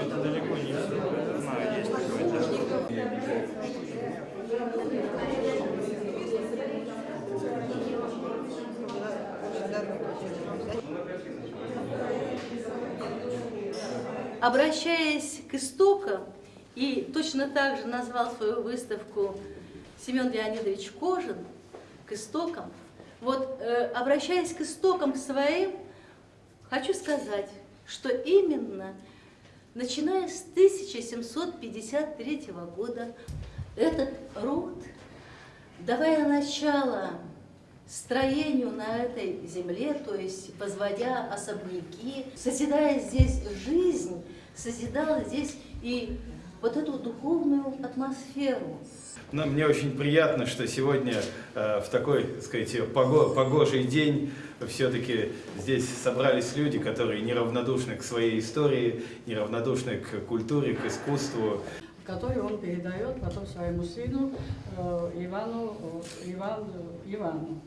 Это далеко не все. Я знаю, есть такое. Обращаясь к истокам, и точно так же назвал свою выставку Семен Леонидович Кожин, к истокам, вот э, обращаясь к истокам к своим, хочу сказать, что именно начиная с 1753 года этот род, давая начало строению на этой земле, то есть возводя особняки, созидая здесь жизнь, созидал здесь и вот эту духовную атмосферу. Но мне очень приятно, что сегодня э, в такой, так сказать, пого погожий день все-таки здесь собрались люди, которые неравнодушны к своей истории, неравнодушны к культуре, к искусству. который он передает потом своему сыну э, Ивану, Иван, Ивану.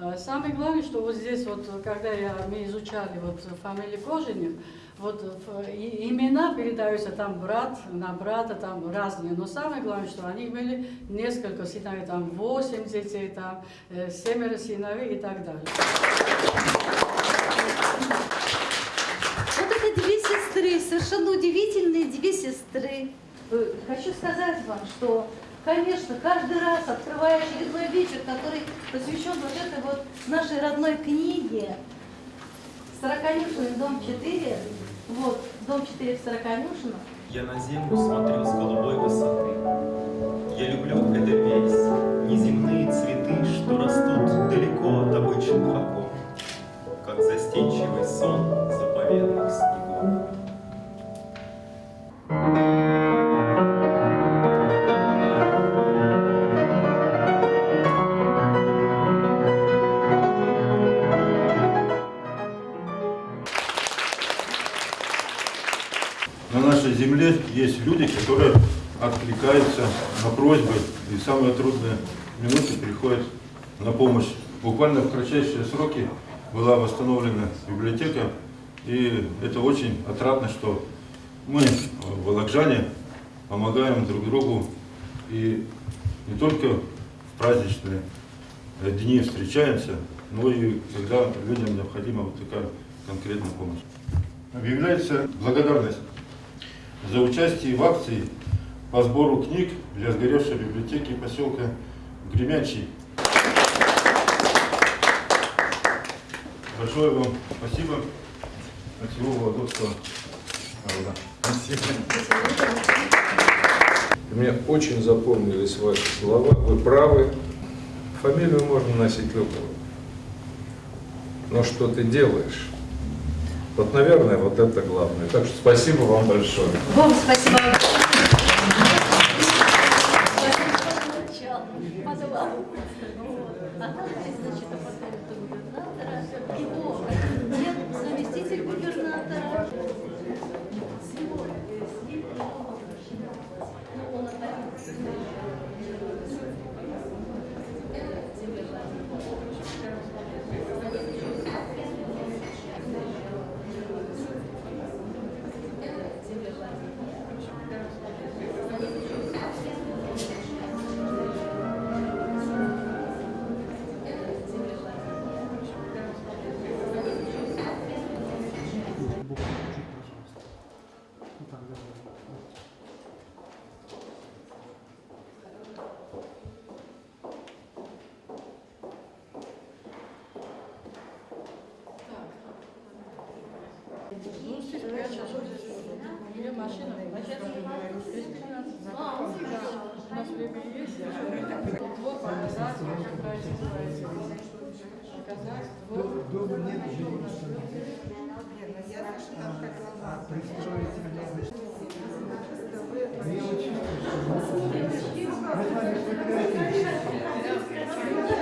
Э, Самое главное, что вот здесь, вот, когда я, мы изучали вот, фамилию Кожаных, вот имена передаются там брат на брата, там разные. Но самое главное, что они имели несколько сыновей, там восемь детей, там э, семеро сыновей и так далее. Вот это две сестры, совершенно удивительные две сестры. Э, Хочу сказать вам, что, конечно, каждый раз, открывая очередной вечер, который посвящен вот этой вот нашей родной книге, Сороконюшиной, дом 4, вот, дом 4 в Сороконюшино, Я на землю смотрю с голубой высоты. Я люблю это на просьбы и в самые трудные минуты приходят на помощь. Буквально в кратчайшие сроки была восстановлена библиотека, и это очень отрадно, что мы, волокжане, помогаем друг другу и не только в праздничные дни встречаемся, но и когда людям необходима вот такая конкретная помощь. Объявляется благодарность за участие в акции по сбору книг для сгоревшей библиотеки поселка Гремячий. Большое вам спасибо от всего Вологодского народа. Мне очень запомнились ваши слова. Вы правы. Фамилию можно носить любую. Но что ты делаешь? Вот, наверное, вот это главное. Так что спасибо вам большое. Вам спасибо. Thank you. Сейчас у меня машина. А, у нас время есть. Двор показать, как. Показать двор. Дома нет женщины. Я очень Мы с вами фотографируемся. Так, пойдем. Я пошла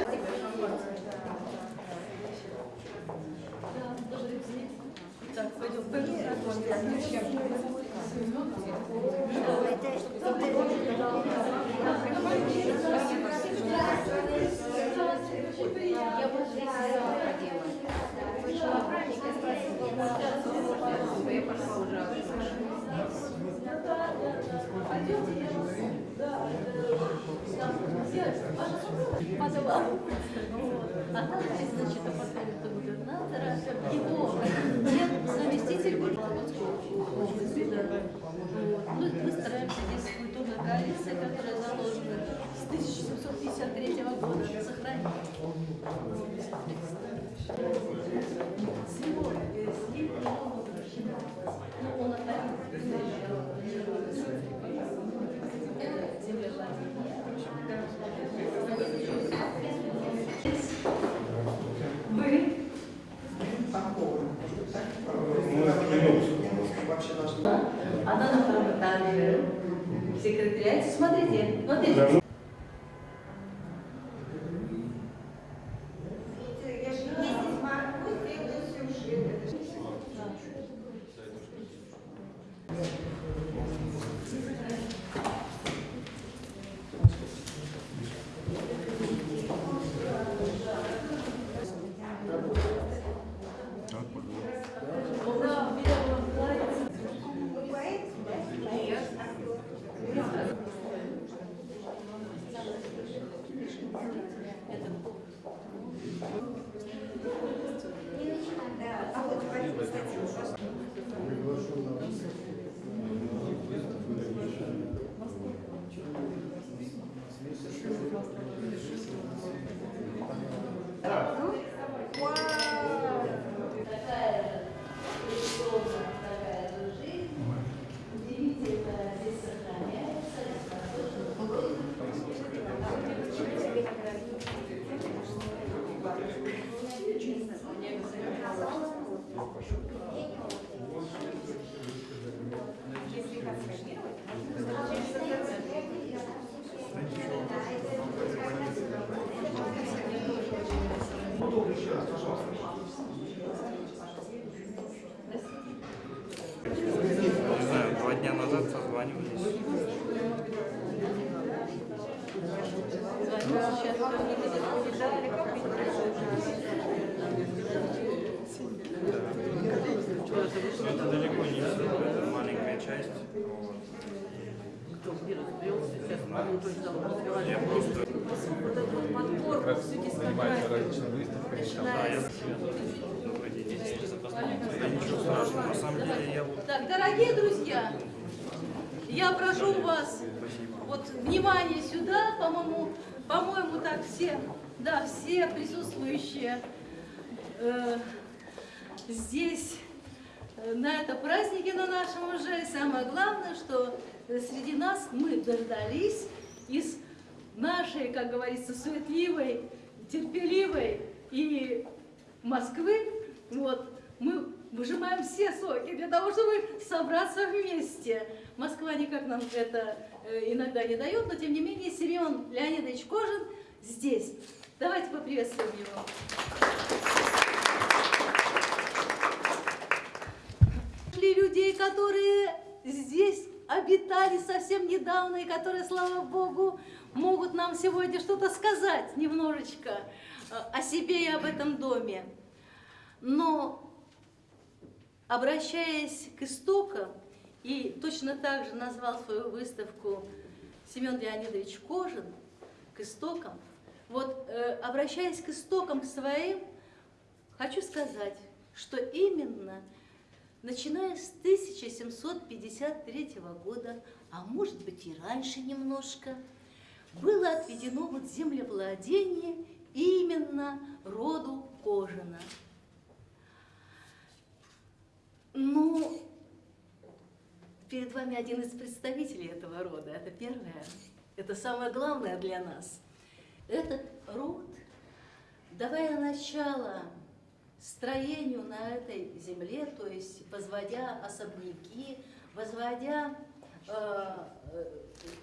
Спасибо. 1753 года, сохранить. Всего, э, с ним много прощено. Ну, он. Смотрите, смотрите. Я Так, дорогие друзья, я прошу вас вот внимание сюда, по-моему, по-моему, так все, да, все присутствующие э, здесь на этом празднике на нашем уже. И самое главное, что э, среди нас мы дождались из нашей, как говорится, суетливой, терпеливой и Москвы, вот, мы выжимаем все соки для того, чтобы собраться вместе. Москва никак нам это э, иногда не дает, но тем не менее Семен Леонидович Кожин здесь. Давайте поприветствуем его. Которые здесь обитали совсем недавно и которые, слава Богу, могут нам сегодня что-то сказать немножечко э, о себе и об этом доме. Но, обращаясь к истокам, и точно так же назвал свою выставку Семен Леонидович Кожин, к истокам, вот, э, обращаясь к истокам к своим, хочу сказать, что именно начиная с 1753 года, а может быть и раньше немножко, было отведено вот землевладение именно роду Кожина. Ну, перед вами один из представителей этого рода. Это первое, это самое главное для нас. Этот род, давая начало строению на этой земле, то есть возводя особняки, возводя, э, э,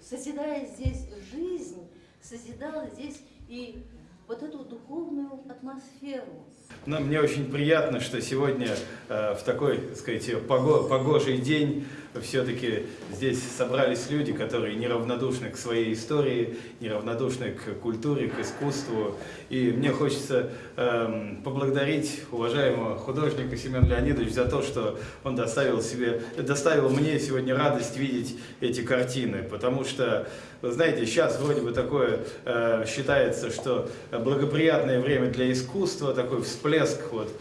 созидая здесь жизнь, созидал здесь и вот эту духовную атмосферу. Но мне очень приятно, что сегодня э, в такой, пого- погожий день все-таки здесь собрались люди, которые неравнодушны к своей истории, неравнодушны к культуре, к искусству. И мне хочется эм, поблагодарить уважаемого художника Семена Леонидовича за то, что он доставил, себе, доставил мне сегодня радость видеть эти картины. Потому что, вы знаете, сейчас вроде бы такое э, считается, что благоприятное время для искусства, такой всплеск вот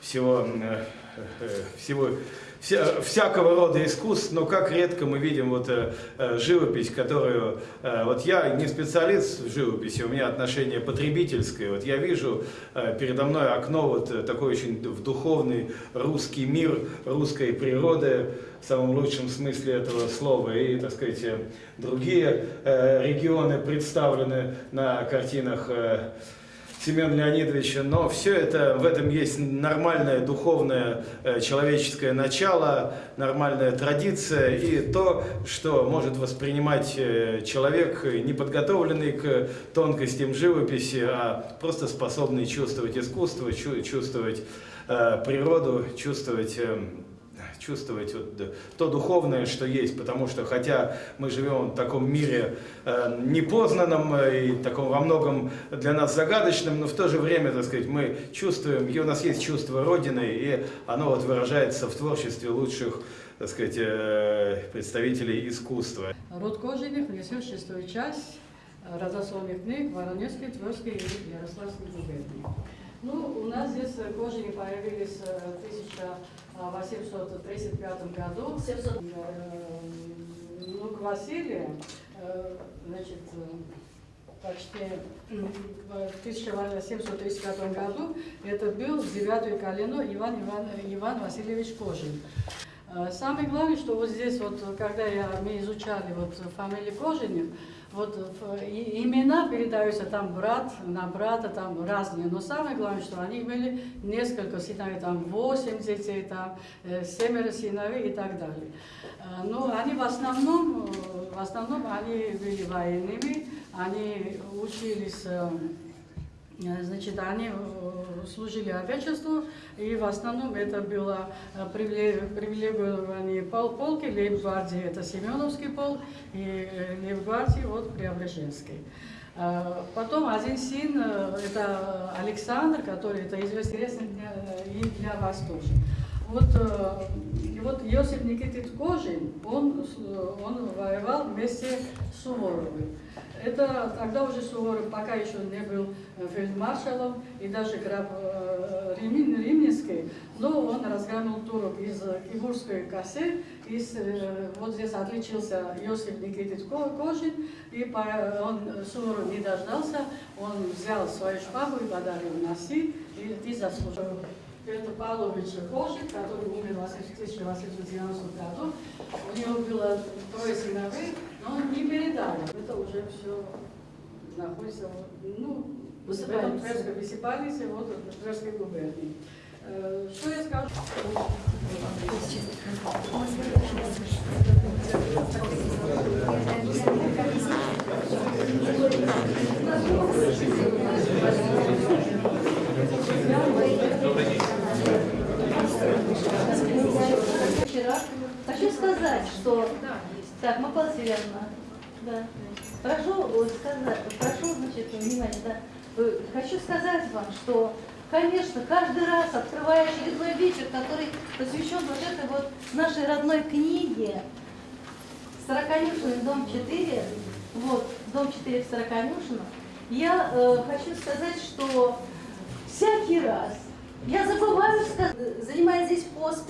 всего, э, э, всего вся- всякого рода искусств, но как редко мы видим вот э, э, живопись, которую, э, вот я не специалист в живописи, у меня отношение потребительское, вот я вижу э, передо мной окно вот э, такой очень в духовный русский мир, русской природы, в самом лучшем смысле этого слова, и, так сказать, э, другие э, регионы представлены на картинах э, Семена Леонидовича, но все это, в этом есть нормальное духовное э, человеческое начало, нормальная традиция и то, что может воспринимать э, человек, э, не подготовленный к тонкостям живописи, а просто способный чувствовать искусство, чу- чувствовать природу, чувствовать... чувствовать вот, то духовное, что есть, потому что хотя мы живем в таком мире э, непознанном э, и таком во многом для нас загадочном, но в то же время, так сказать, мы чувствуем, и у нас есть чувство Родины, и оно вот выражается в творчестве лучших, так сказать, э, представителей искусства. Род Кожиных внесен в шестую часть э, родословных книг Воронежской, Тверской и Ярославской губернии. Ну, у нас здесь э, Кожини появились э, в 1835 году. 700. Э, Внук Василия, значит, почти в 1735 году это был девятое колено Иван, Иван, Иван Васильевич Кожин. Э, Самое главное, что вот здесь вот, когда я, мы изучали вот фамилии Кожиных, вот имена передаются там брат на брата, там разные, но самое главное, что они имели несколько сыновей, там восемь детей, там э, семеро сыновей и так далее. Э, Но они в основном, в основном они были военными, они учились Значит, они э, служили Отечеству, и в основном это было э, привиле- привилегирование пол полки, лейб-гвардии это Семеновский полк, и э, лейб-гвардии вот Преображенский. Э, Потом один сын, э, это Александр, который это известный для, для вас тоже. Вот, э, и вот Иосиф Никитич Кожин, он, с- он воевал вместе с Суворовым. Это тогда уже Суворов пока еще не был э, фельдмаршалом и даже граф э, Римин- Римнинский, но он разгромил турок из э, Кибурской косы, э, вот здесь отличился Иосиф Никитич Ко- Кожин, и он э, Суворов не дождался, он взял свою шпагу и подарил носи, и ты заслужил. Петр Павлович Кожин, который умер в 1890 году, у него было трое сыновей, но он не передал. Это уже все находится, ну, в этом Высыпается. Тверской высыпались, вот в Тверской губернии. Э, Что я скажу? Вчера хочу сказать, что... Так, Макала Северна. Да. Прошу сказать, прошу, значит, внимание, да. Хочу сказать вам, что, конечно, каждый раз, открывая очередной вечер, который посвящен вот этой вот нашей родной книге, Сороконюшиной, дом 4, вот, дом 4 в Сороконюшино, я э, хочу сказать, что всякий раз я забываю, занимая здесь пост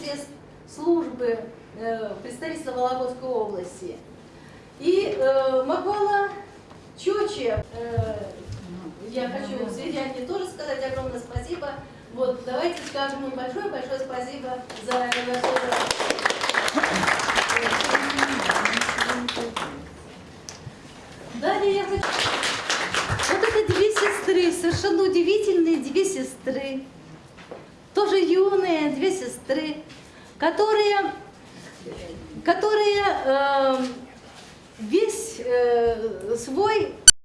пресс-службы э, представительства Вологодской области. И э, Макола Чоче, э, я хочу Сверянке тоже сказать огромное спасибо. Вот, давайте скажем ему большое-большое спасибо за небольшое Далее я хочу... Вот это две сестры, совершенно удивительные две сестры, тоже юные две сестры, которые, которые э, весь э, свой